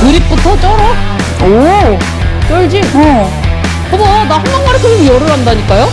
그립부터 쩔어. 오! 쩔지? 어. 봐봐, 나 한강마리 그림 열을 한다니까요?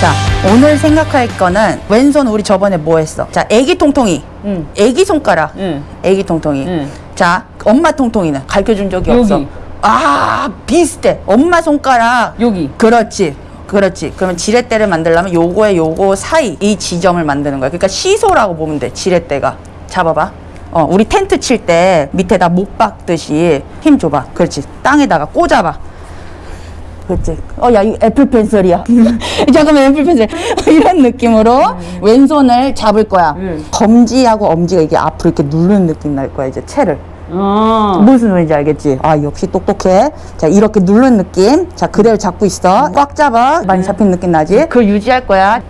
자, 오늘 생각할 거는 왼손 우리 저번에 뭐 했어? 자, 애기 통통이. 응. 애기 손가락. 응. 애기 통통이. 응. 자, 엄마 통통이는 가르쳐 준 적이 여기. 없어. 아, 비슷해. 엄마 손가락. 여기. 그렇지. 그렇지. 그러면 지렛대를 만들려면 요거에 요거 사이 이 지점을 만드는 거야. 그러니까 시소라고 보면 돼. 지렛대가. 잡아봐. 어, 우리 텐트 칠 때 밑에다 못 박듯이 힘 줘봐. 그렇지. 땅에다가 꽂아봐. 그렇지. 어, 야, 이거 애플 펜슬이야. 잠깐만, 애플 펜슬. 이런 느낌으로 왼손을 잡을 거야. 응. 검지하고 엄지가 이게 앞으로 이렇게 누르는 느낌 날 거야, 이제 채를. 어. 무슨 소리인지 알겠지? 아, 역시 똑똑해. 자, 이렇게 누르는 느낌. 자, 그대로 잡고 있어. 꽉 잡아. 많이 잡힌 느낌 나지? 그걸 유지할 거야.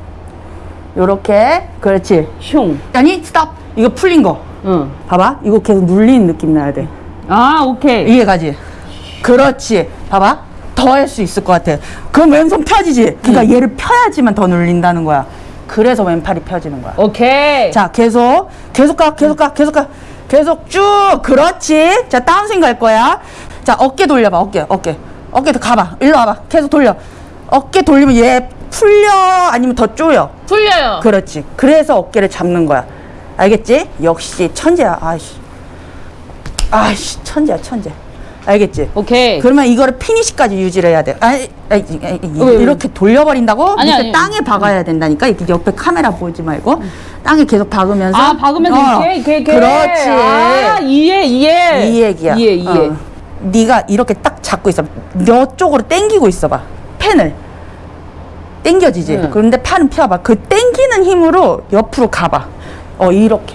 요렇게. 그렇지. 슝. 아니, 스톱. 이거 풀린 거. 응. 봐봐. 이거 계속 눌리는 느낌 나야 돼. 아, 오케이. 이해가지? 그렇지. 봐봐. 더 할 수 있을 것 같아. 그럼 왼손 펴지지? 그러니까 얘를 펴야지만 더 눌린다는 거야. 그래서 왼팔이 펴지는 거야. 오케이. 자, 계속, 계속 가, 계속 가, 계속 가. 계속 쭉. 그렇지. 자, 다운스윙 갈 거야. 자, 어깨 돌려봐, 어깨, 어깨. 어깨 더 가봐. 일로 와봐. 계속 돌려. 어깨 돌리면 얘 풀려? 아니면 더 쪼여? 풀려요. 그렇지. 그래서 어깨를 잡는 거야. 알겠지? 역시 천재야. 아이씨. 아이씨, 천재야, 천재. 알겠지? 오케이. 그러면 이거를 피니시까지 유지를 해야 돼. 아이, 아 이, 왜, 왜? 이렇게 돌려버린다고? 아니, 아니. 땅에 박아야 된다니까. 이렇게 옆에 카메라 보지 말고. 땅에 계속 박으면서. 아, 박으면서 어, 이렇게, 이렇게, 이렇게. 그렇지. 아, 이해, 이해. 이 얘기야. 이해, 이해. 어. 네가 이렇게 딱 잡고 있어. 너 쪽으로 당기고 있어봐. 펜을. 당겨지지. 응. 그런데 팔은 펴봐. 그 당기는 힘으로 옆으로 가봐. 어, 이렇게.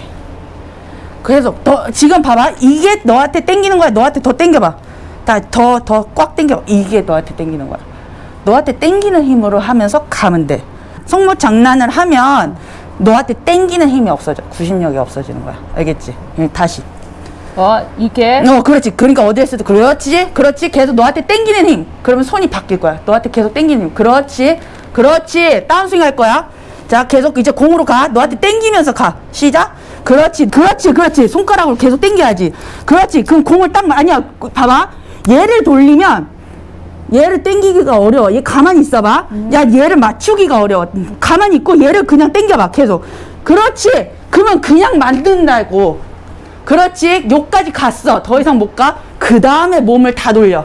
그래서 더 지금 봐봐. 이게 너한테 당기는 거야. 너한테 더 당겨봐. 다 더 더 꽉 당겨. 이게 너한테 당기는 거야. 너한테 당기는 힘으로 하면서 가면 돼. 속모 장난을 하면 너한테 당기는 힘이 없어져. 구심력이 없어지는 거야. 알겠지? 응, 다시. 어, 이렇게. 어, 그렇지. 그러니까 어디에서도 그렇지, 그렇지. 계속 너한테 당기는 힘. 그러면 손이 바뀔 거야. 너한테 계속 당기는 힘. 그렇지, 그렇지. 다운스윙 할 거야. 자, 계속 이제 공으로 가. 너한테 당기면서 가. 시작. 그렇지, 그렇지, 그렇지. 손가락으로 계속 당겨야지. 그렇지. 그럼 공을 딱 아니야. 봐봐. 얘를 돌리면 얘를 당기기가 어려워. 얘 가만히 있어봐. 야, 얘를 맞추기가 어려워. 가만히 있고 얘를 그냥 당겨봐. 계속. 그렇지. 그러면 그냥 만든다고. 그렇지. 요까지 갔어. 더 이상 못 가. 그 다음에 몸을 다 돌려.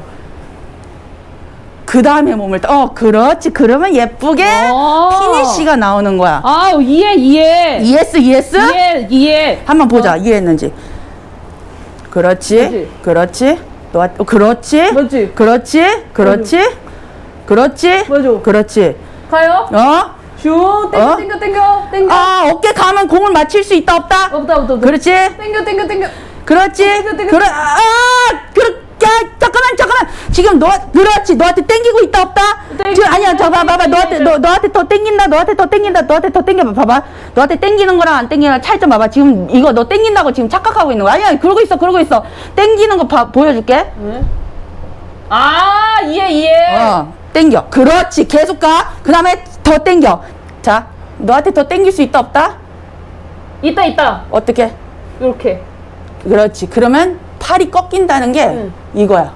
그 다음에 몸을 다, 어, 그렇지. 그러면 예쁘게 어. 피니쉬가 나오는 거야. 아, 이해, 이해. ES, ES? 이해, 이해. 한번 보자. 이해했는지. 그렇지. 그렇지. 그렇지. 너, 어, 그렇지. 맞지? 그렇지. 그렇지. 그렇지. 맞아. 그렇지. 가요. 어? 슈, 땡겨, 어? 땡겨, 땡겨, 땡겨. 아, 어깨 가면 공을 맞힐 수 있다, 없다? 없다, 없다, 없다. 그렇지. 땡겨, 땡겨, 땡겨. 그렇지. 땡겨, 땡겨. 그래. 아, 그, 야, 잠깐만, 잠깐만. 지금 너, 그렇지. 너한테 땡기고 있다, 없다? 땡겨, 지금 아니야, 저 봐봐, 봐봐. 땡겨, 너한테, 땡겨. 너, 너한테 더 땡긴다, 너한테 더 땡긴다, 너한테 더 땡겨봐, 봐봐. 너한테 땡기는 거랑 안 땡기는 거랑 차이점 봐봐. 지금 이거 너 땡긴다고 지금 착각하고 있는 거야. 아니야, 그러고 있어, 그러고 있어. 땡기는 거 봐, 보여줄게. 네. 아, 이해, 이해. 어, 땡겨. 그렇지. 계속 가. 그 다음에 더 땡겨. 자, 너한테 더 땡길 수 있다, 없다? 있다, 있다. 어떻게? 이렇게. 그렇지. 그러면 팔이 꺾인다는 게 응. 이거야.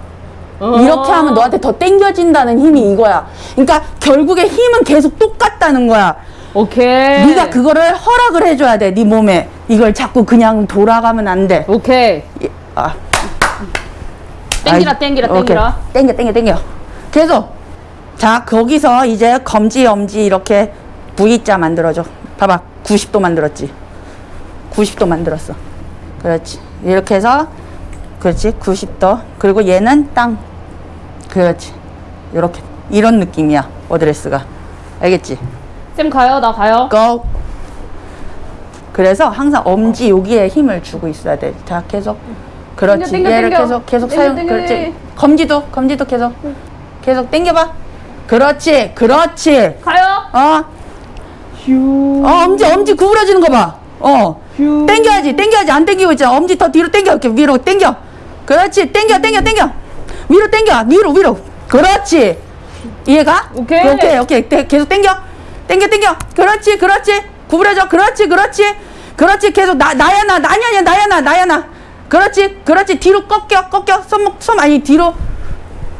어. 이렇게 하면 너한테 더 땡겨진다는 힘이 이거야. 그러니까 결국에 힘은 계속 똑같다는 거야. 오케이. 네가 그거를 허락을 해줘야 돼. 네 몸에 이걸 자꾸 그냥 돌아가면 안 돼. 오케이. 이- 아, 땡기라, 아이, 땡기라, 오케이. 땡기라. 땡겨, 땡겨, 땡겨. 계속. 자, 거기서 이제 검지, 엄지 이렇게 V자 만들어줘. 봐봐. 90도 만들었지. 90도 만들었어. 그렇지. 이렇게 해서, 그렇지. 90도. 그리고 얘는 땅. 그렇지. 이렇게. 이런 느낌이야. 어드레스가. 알겠지? 쌤 가요, 나 가요. Go! 그래서 항상 엄지 여기에 힘을 주고 있어야 돼. 자, 계속. 그렇지. 땡겨, 땡겨, 얘를 땡겨. 계속, 계속 사용. 그렇지. 검지도, 검지도 계속. 계속 당겨봐. 그렇지. 그렇지. 가요. 어, 슈. 어, 엄지, 엄지 구부러지는 거 봐. 어. 슈. 당겨야지, 당겨야지. 안 당기고 있잖아. 엄지 더 뒤로 당겨. 이렇게 위로 당겨. 그렇지. 당겨, 당겨, 당겨. 위로 당겨. 위로, 위로. 그렇지. 이해가? 오케이. 오케이, 오케이. 대- 계속 당겨. 당겨, 당겨. 그렇지, 그렇지. 구부려져 그렇지 그렇지 그렇지 계속 나 나야 나 나냐 냐 나야 나 나야 나 그렇지 그렇지 뒤로 꺾여 꺾여 손목 손 아니 뒤로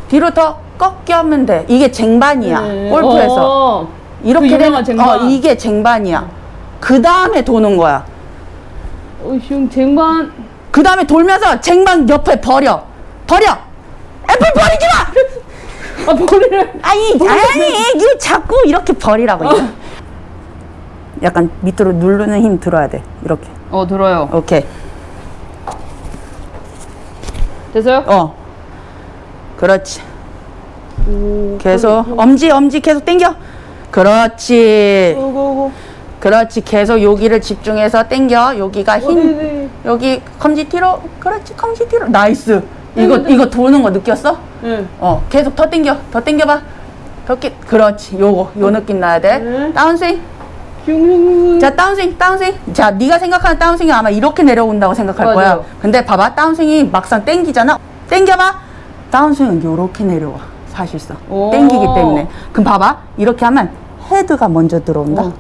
뒤로 더 꺾여면 돼 이게 쟁반이야 네. 골프에서 어. 이렇게 그 되면 유명한 쟁반. 어 이게 쟁반이야 그 다음에 도는 거야 어, 슝 쟁반. 그 다음에 돌면서 쟁반 옆에 버려 버려 애플 버리지 마아 머리를. 아니 아니 이거 자꾸 이렇게 버리라고 이거. 약간 밑으로 누르는 힘 들어야 돼 이렇게 어 들어요. 오케이 됐어요? 어 그렇지 오. 계속 엄지 엄지 계속 당겨 그렇지 오고고. 그렇지 계속 여기를 집중해서 당겨 여기가 힘 네네. 여기 검지 뒤로 그렇지 검지 뒤로 nice 이거 네, 네. 이거 도는 거 느꼈어? 네. 어 계속 더 당겨 더 당겨봐 그렇게 그렇지 요거 요 느낌 나야 돼 네. 다운스윙 슝. 자 다운스윙 다운스윙 자 네가 생각하는 다운스윙이 아마 이렇게 내려온다고 생각할 맞아요. 거야 근데 봐봐 다운스윙이 막상 땡기잖아 땡겨봐 다운스윙은 요렇게 내려와 사실상 오. 땡기기 때문에 그럼 봐봐 이렇게 하면 헤드가 먼저 들어온다 어.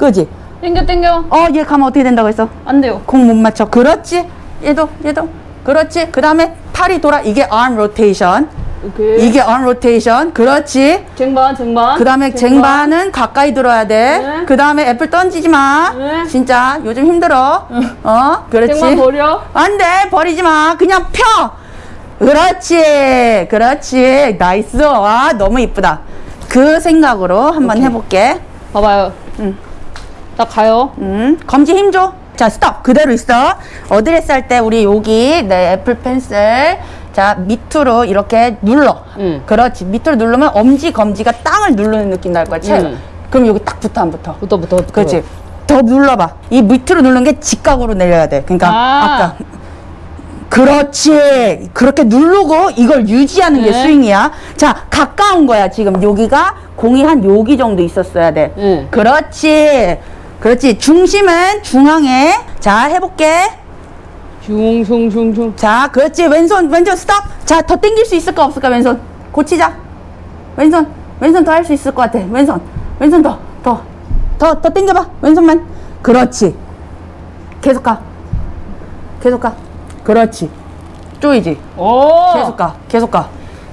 그지? 땡겨 땡겨. 어 얘 가면 어떻게 된다고 했어? 안 돼요. 공 못 맞춰 그렇지 얘도 얘도 그렇지 그 다음에 팔이 돌아 이게 arm rotation 오케이. 이게 arm rotation 그렇지 쟁반 쟁반. 그 다음에 쟁반 은 가까이 들어야 돼. 네. 그 다음에 애플 던지지 마. 네. 진짜 요즘 힘들어. 어, 그렇지. 쟁반 버려. 안 돼, 버리지 마. 그냥 펴. 그렇지, 그렇지. Nice. 와, 너무 이쁘다. 그 생각으로 한번 오케이. 해볼게. 봐봐요. 응. 나 가요. 음, 검지 힘 줘. 자, 스톱. 그대로 있어. 어드레스 할 때 우리 여기 내 애플 펜슬. 자, 밑으로 이렇게 눌러. 응. 그렇지. 밑으로 누르면 엄지, 검지가 땅을 누르는 느낌 날 거야. 채. 응. 그럼 여기 딱 붙어, 안 붙어? 붙어 붙어 붙어. 그렇지. 더 눌러봐. 이 밑으로 누르는 게 직각으로 내려야 돼. 그러니까 아. 아. 까 그렇지. 그렇게 누르고 이걸 유지하는 게 네. 스윙이야. 자, 가까운 거야. 지금 여기가 공이 한 여기 정도 있었어야 돼. 네. 그렇지. 그렇지. 중심은 중앙에. 자, 해볼게. 슝슝슝슝. 자, 그렇지. 왼손, 왼손 스톱. 자, 더 당길 수 있을까 없을까? 왼손. 고치자. 왼손, 왼손 더 할 수 있을 것 같아. 왼손, 왼손 더, 더, 더, 더 당겨봐. 왼손만. 그렇지. 계속 가. 계속 가. 그렇지. 쪼이지. 오. 계속 가. 계속 가.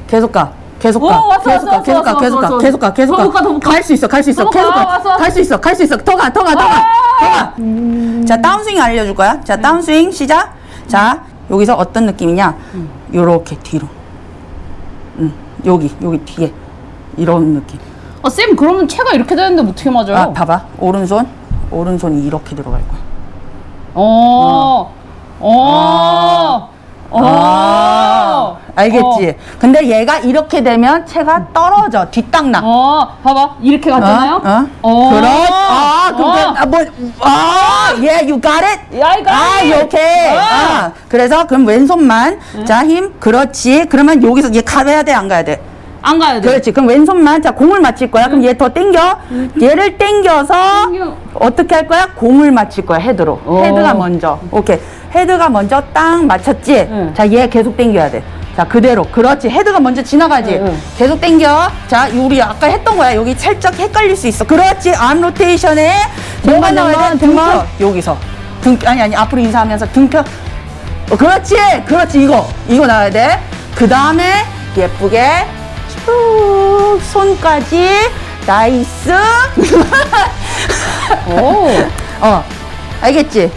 계속 가. 계속 오, 가. 왔어, 계속 가. 왔어, 계속 가. 왔어, 계속 가. 계속 가. 계속 가, 더 가. 못 가. 갈 수 있어. 갈 수 있어. 계속 가, 가. 갈 수 있어. 갈 수 있어. 더 가. 더 가. 더 가. 더 가. 자, 다운스윙 알려 줄 거야. 자, 다운스윙 시작. 자, 여기서 어떤 느낌이냐? 요렇게 뒤로. 응, 여기, 여기 뒤에. 이런 느낌. 아, 쌤 그러면 채가 이렇게 되는데 어떻게 맞아요? 아, 봐 봐. 오른손. 오른손이 이렇게 들어갈 거야. 어. 어. 어. 아, 알겠지? 근데 얘가 이렇게 되면 채가 떨어져. 뒷땅나. 어. 봐봐. 이렇게 갔잖아요. 어? 어? 그렇, 아, 그게, 아, 뭐, 아, yeah, you got it? 야, 이거. 아, 이렇게. 어. 아, 그래서 그럼 왼손만. 자, 힘. 그렇지. 그러면 여기서 얘 가야 돼, 안 가야 돼? 안 가야 돼. 그렇지. 그럼 왼손만. 자, 공을 맞힐 거야. 그럼 얘더 당겨. 얘를 당겨서 당겨. 어떻게 할 거야? 공을 맞힐 거야, 헤드로. 어. 헤드가 먼저. 오케이. 헤드가 먼저 딱 맞췄지? 응. 자, 얘 계속 당겨야 돼. 자, 그대로. 그렇지. 헤드가 먼저 지나가지? 응, 응. 계속 당겨. 자, 우리 아까 했던 거야. 여기 살짝 헷갈릴 수 있어. 그렇지. arm rotation에 뭐가 나와야 돼? 등만. 여기서. 등, 아니, 아니. 앞으로 인사하면서 등펴. 어, 그렇지. 그렇지. 이거. 이거 나와야 돼. 그 다음에 예쁘게 쭉 손까지 nice. 오. 어. 알겠지?